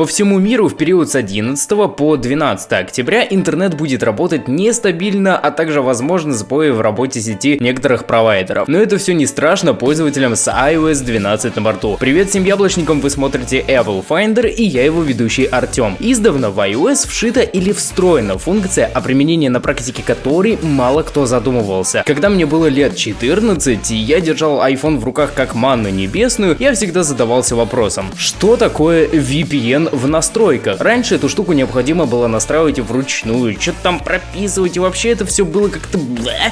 По всему миру в период с 11 по 12 октября интернет будет работать нестабильно, а также возможно сбои в работе сети некоторых провайдеров. Но это все не страшно пользователям с iOS 12 на борту. Привет всем яблочникам, вы смотрите Apple Finder и я его ведущий Артем. Издавна в iOS вшита или встроена функция, о применении на практике которой мало кто задумывался. Когда мне было лет 14 и я держал iPhone в руках как манну небесную, я всегда задавался вопросом, что такое VPN в настройках? Раньше эту штуку необходимо было настраивать вручную, что-то там прописывать, и вообще это все было как-то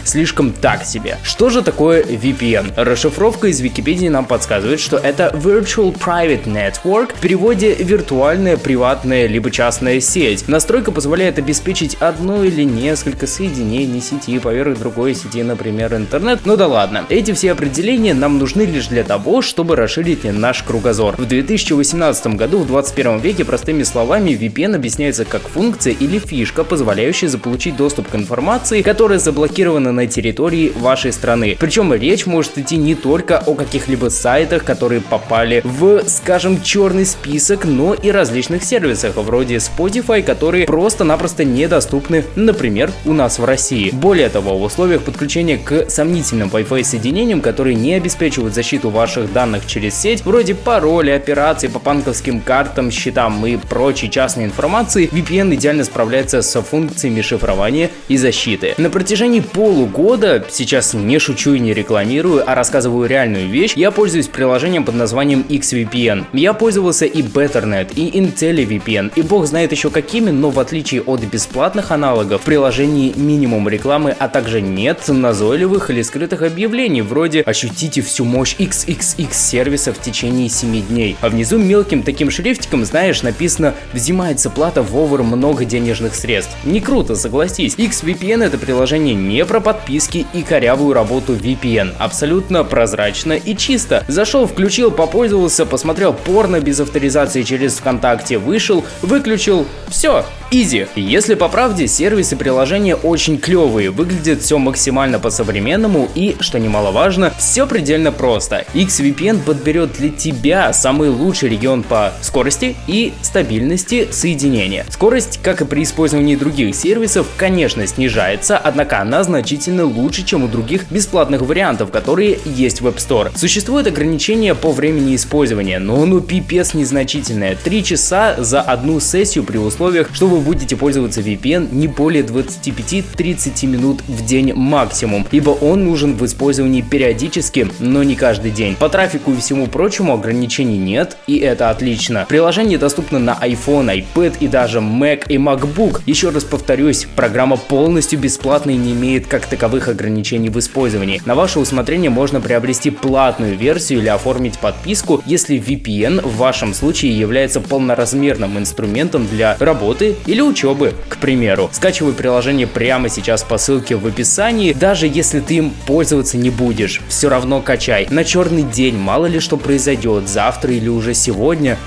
слишком так себе. Что же такое VPN? Расшифровка из Википедии нам подсказывает, что это Virtual Private Network, в переводе виртуальная, приватная, либо частная сеть. Настройка позволяет обеспечить одно или несколько соединений сети поверх другой сети, например, интернет. Ну да ладно. Эти все определения нам нужны лишь для того, чтобы расширить наш кругозор. В 2018 году, в 21 веке, простыми словами, VPN объясняется как функция или фишка, позволяющая заполучить доступ к информации, которая заблокирована на территории вашей страны. Причем речь может идти не только о каких-либо сайтах, которые попали в, скажем, черный список, но и различных сервисах, вроде Spotify, которые просто-напросто недоступны, например, у нас в России. Более того, в условиях подключения к сомнительным Wi-Fi соединениям, которые не обеспечивают защиту ваших данных через сеть, вроде пароля, операций по банковским картам, счетам и прочей частной информации, VPN идеально справляется с функциями шифрования и защиты. На протяжении полугода, сейчас не шучу и не рекламирую, а рассказываю реальную вещь, я пользуюсь приложением под названием XVPN. Я пользовался и Betternet, и IntelliVPN, и бог знает еще какими, но в отличие от бесплатных аналогов, в приложении минимум рекламы, а также нет назойливых или скрытых объявлений, вроде «Ощутите всю мощь XXX сервиса в течение 7 дней». А внизу мелким таким шрифтиком, знаешь, написано «Взимается плата в over много денежных средств». Не круто, согласись. XVPN это приложение не про подписки и корявую работу VPN. Абсолютно прозрачно и чисто. Зашел, включил, попользовался, посмотрел порно без авторизации через ВКонтакте, вышел, выключил, все, Изи. Если по правде, сервисы приложения очень клевые, выглядит все максимально по-современному и, что немаловажно, все предельно просто. XVPN подберет для тебя самый лучший регион по скорости и стабильности соединения. Скорость, как и при использовании других сервисов, конечно снижается, однако она значительно лучше, чем у других бесплатных вариантов, которые есть в App Store. Существует ограничение по времени использования, но ну пипец незначительное. 3 часа за одну сессию при условиях, что вы вы будете пользоваться VPN не более 25-30 минут в день максимум, ибо он нужен в использовании периодически, но не каждый день. По трафику и всему прочему ограничений нет, и это отлично. Приложение доступно на iPhone, iPad и даже Mac и MacBook. Еще раз повторюсь, программа полностью бесплатная и не имеет как таковых ограничений в использовании. На ваше усмотрение можно приобрести платную версию или оформить подписку, если VPN в вашем случае является полноразмерным инструментом для работы или учебы, к примеру. Скачивай приложение прямо сейчас по ссылке в описании, даже если ты им пользоваться не будешь, все равно качай. На черный день мало ли что произойдет, завтра или уже сегодня,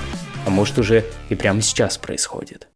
а может уже и прямо сейчас происходит.